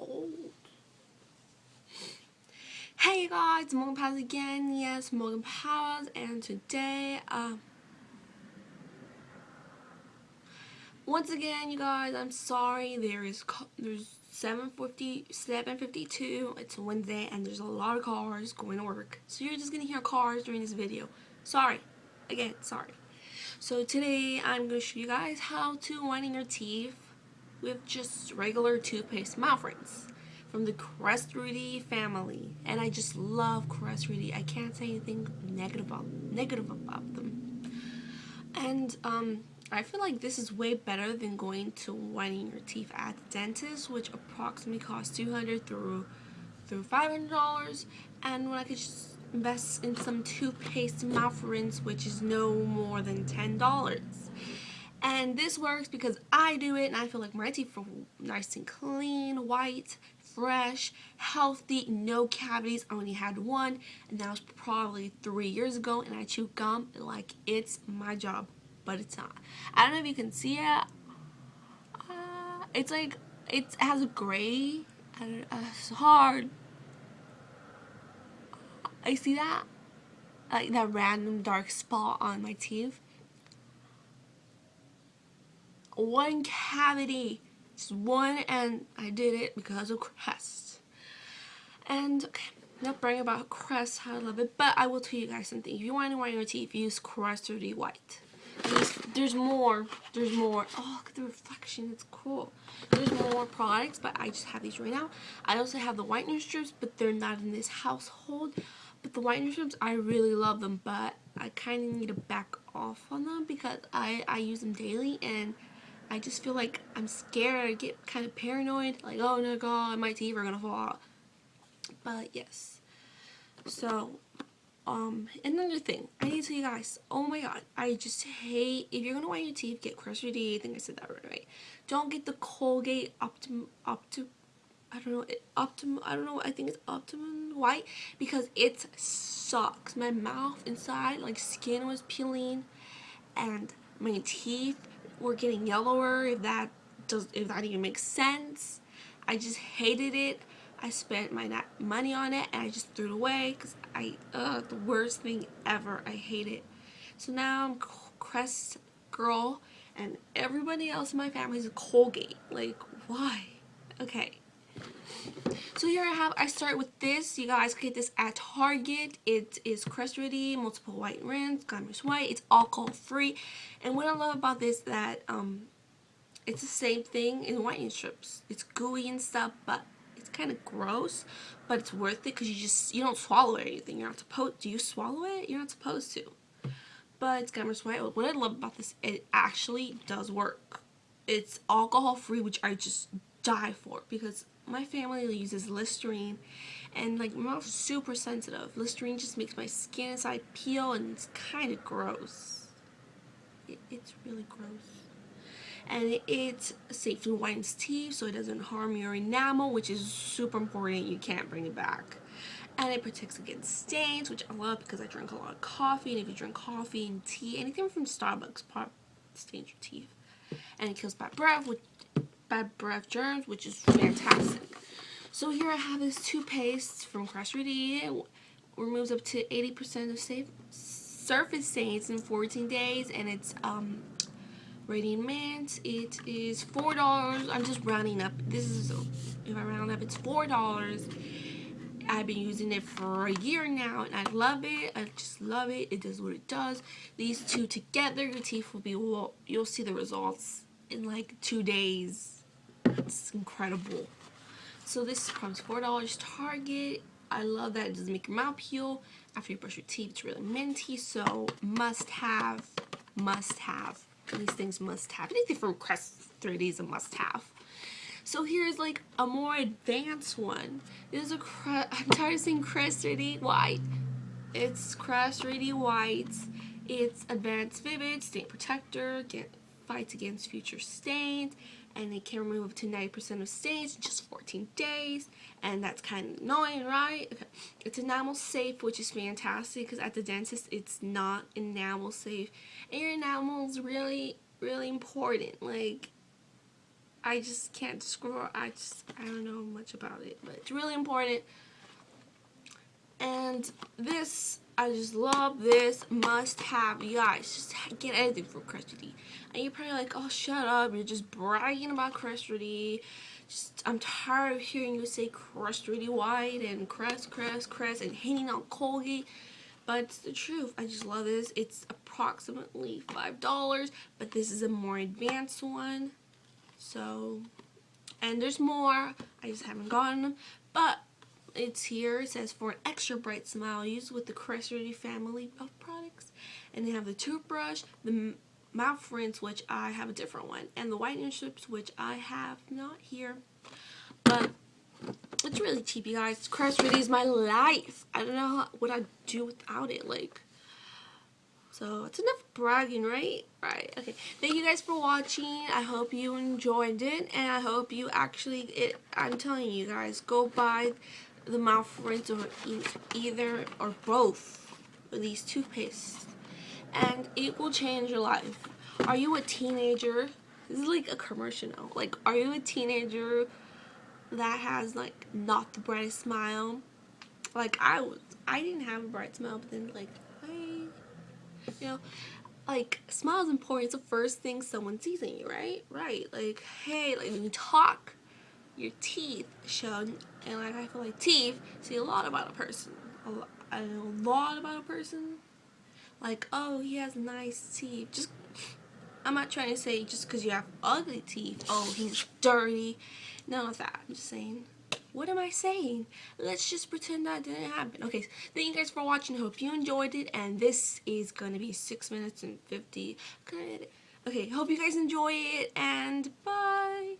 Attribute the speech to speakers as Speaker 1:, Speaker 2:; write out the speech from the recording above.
Speaker 1: cold. Hey guys, Morgan Powers again. Yes, Morgan Powers, and today, uh, once again, you guys, I'm sorry. There is there's 7:50, 7:52. It's Wednesday, and there's a lot of cars going to work. So you're just gonna hear cars during this video. Sorry, again, sorry. So today, I'm gonna show you guys how to whiten your teeth with just regular toothpaste mouth rinse from the Crest 3D family. And I just love Crest 3D. I can't say anything negative about, negative about them. And um, I feel like this is way better than going to whitening your teeth at the dentist, which approximately costs 200 through through $500. And when I could just invest in some toothpaste mouth rinse, which is no more than $10. And this works because I do it and I feel like my teeth are nice and clean, white, fresh, healthy, no cavities. I only had one and that was probably three years ago and I chew gum like it's my job, but it's not. I don't know if you can see it. Uh, it's like, it has a gray, uh, it's hard. I see that? Like that random dark spot on my teeth one cavity. Just one and I did it because of Crest. And okay, not bragging about Crest, how I love it, but I will tell you guys something. If you want to whiten your teeth, use Crest 3D White. There's, there's more. There's more. Oh, look at the reflection. It's cool. There's more products, but I just have these right now. I also have the whitener strips, but they're not in this household. But the whitener strips, I really love them, but I kind of need to back off on them because I, I use them daily and I just feel like I'm scared. I get kind of paranoid. Like, oh no god, my teeth are going to fall out. But yes. So, um, another thing. I need to tell you guys. Oh my god. I just hate, if you're going to whiten your teeth, get Crest 3D. I think I said that right away. Don't get the Colgate Optim, Optim, I don't know, Optim, I don't know, I think it's Optimum White. Because it sucks. My mouth inside, like skin was peeling. And my teeth were getting yellower if that does if that even makes sense. I just hated it. I spent my money on it and I just threw it away because I uh the worst thing ever. I hate it. So now I'm Crest girl and everybody else in my family is a Colgate. Like why? Okay so here I have, I start with this. You guys get this at Target. It is Crest 3D, multiple white rinse, glamorous white. It's alcohol free. And what I love about this that um, it's the same thing in whitening strips. It's gooey and stuff, but it's kind of gross. But it's worth it because you just, you don't swallow anything. You're not supposed, do you swallow it? You're not supposed to. But it's glamorous white. What I love about this, it actually does work. It's alcohol free, which I just die for because my family uses Listerine and like my mouth's super sensitive. Listerine just makes my skin inside peel and it's kind of gross. It, it's really gross. And it's safe to whitens teeth so it doesn't harm your enamel which is super important. You can't bring it back. And it protects against stains which I love because I drink a lot of coffee and if you drink coffee and tea, anything from Starbucks pop stains your teeth. And it kills bad breath which bad breath germs, which is fantastic. So here I have this toothpaste from Crest 3D. It removes up to 80% of safe surface stains in 14 days, and it's um, Radiant Mint. It is $4. I'm just rounding up. This is, if I round up, it's $4. I've been using it for a year now and I love it. I just love it. It does what it does. These two together, your teeth will be, well, you'll see the results in like two days it's incredible. So this comes $4 Target. I love that it doesn't make your mouth peel after you brush your teeth. It's really minty, so must have, must have. These things must have. Anything from Crest 3D is a must have. So here's like a more advanced one. This is a Crest, I'm tired of saying Crest 3D White. It's Crest 3D White. It's Advanced Vivid Stain Protector. Get, fights against future stains and it can remove up to 90% of stains in just 14 days and that's kind of annoying right okay. it's enamel safe which is fantastic because at the dentist it's not enamel safe and your enamel is really really important like I just can't describe. I just I don't know much about it, but it's really important. And this, I just love this must have. You guys, just get anything from Crest And you're probably like, oh, shut up. You're just bragging about Crest Just, I'm tired of hearing you say Crest White and Crest, Crest, Crest and hating on Colgate. But it's the truth. I just love this. It's approximately $5, but this is a more advanced one. So, and there's more. I just haven't gotten them. But it's here. It says for an extra bright smile, use with the Crest family of products. And they have the toothbrush, the mouth rinse, which I have a different one, and the whitening strips, which I have not here. But it's really cheap, you guys. Crest is my life. I don't know what I'd do without it. Like, so it's enough bragging, right? Right. Okay. Thank you guys for watching. I hope you enjoyed it, and I hope you actually. It. I'm telling you guys, go buy the mouth rinse or either or both of these toothpastes, and it will change your life. Are you a teenager? This is like a commercial now. Like, are you a teenager that has like not the brightest smile? Like I was. I didn't have a bright smile, but then like hey, you know like smile is important it's the first thing someone sees in you right right like hey like when you talk your teeth show and like I feel like teeth see a lot about a person a lot, a lot about a person like oh he has nice teeth just I'm not trying to say just because you have ugly teeth oh he's dirty none of that I'm just saying what am I saying? Let's just pretend that didn't happen. Okay, thank you guys for watching. Hope you enjoyed it. And this is going to be 6 minutes and 50. Okay, hope you guys enjoy it. And bye.